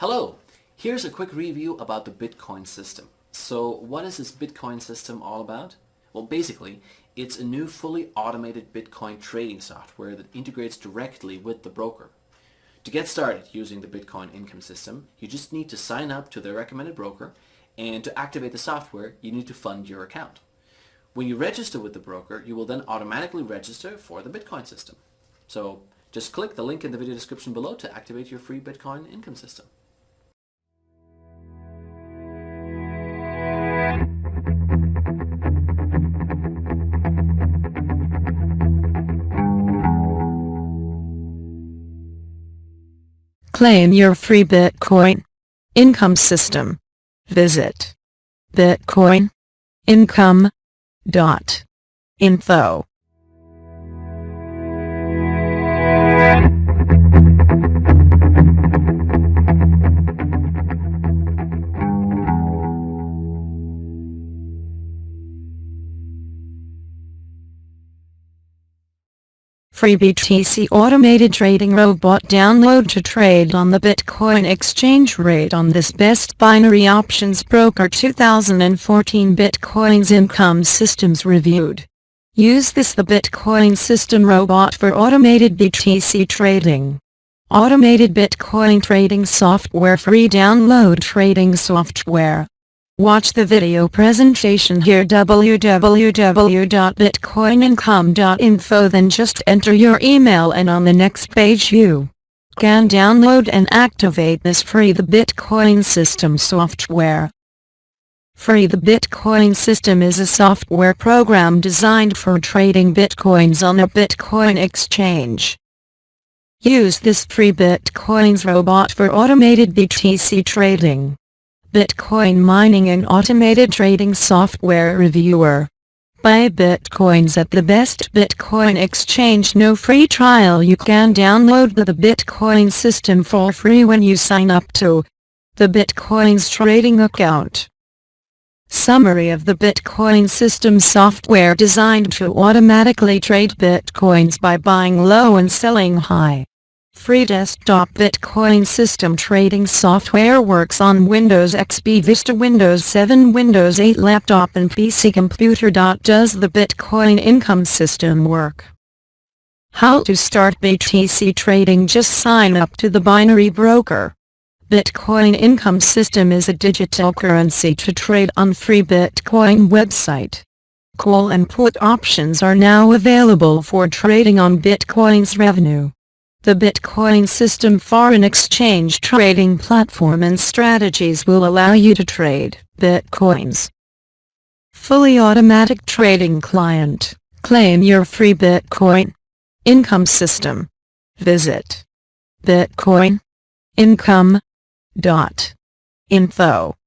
Hello! Here's a quick review about the Bitcoin system. So what is this Bitcoin system all about? Well basically, it's a new fully automated Bitcoin trading software that integrates directly with the broker. To get started using the Bitcoin income system, you just need to sign up to the recommended broker and to activate the software, you need to fund your account. When you register with the broker, you will then automatically register for the Bitcoin system. So just click the link in the video description below to activate your free Bitcoin income system. Claim your free Bitcoin income system. Visit bitcoin.income.info. Free BTC Automated Trading Robot Download to trade on the Bitcoin exchange rate on this best binary options broker 2014 Bitcoin's income systems reviewed. Use this the Bitcoin system robot for automated BTC trading. Automated Bitcoin trading software free download trading software. Watch the video presentation here www.bitcoinincome.info then just enter your email and on the next page you can download and activate this free the Bitcoin system software. Free the Bitcoin system is a software program designed for trading bitcoins on a Bitcoin exchange. Use this free Bitcoins robot for automated BTC trading. Bitcoin mining and automated trading software reviewer. Buy Bitcoins at the best Bitcoin exchange no free trial you can download the Bitcoin system for free when you sign up to the Bitcoin's trading account. Summary of the Bitcoin system software designed to automatically trade Bitcoins by buying low and selling high. Free desktop Bitcoin system trading software works on Windows XP Vista Windows 7 Windows 8 laptop and PC computer. Does the Bitcoin income system work? How to start BTC trading Just sign up to the binary broker. Bitcoin income system is a digital currency to trade on free Bitcoin website. Call and put options are now available for trading on Bitcoin's revenue. The Bitcoin system foreign exchange trading platform and strategies will allow you to trade Bitcoins. Fully automatic trading client. Claim your free Bitcoin income system. Visit bitcoinincome.info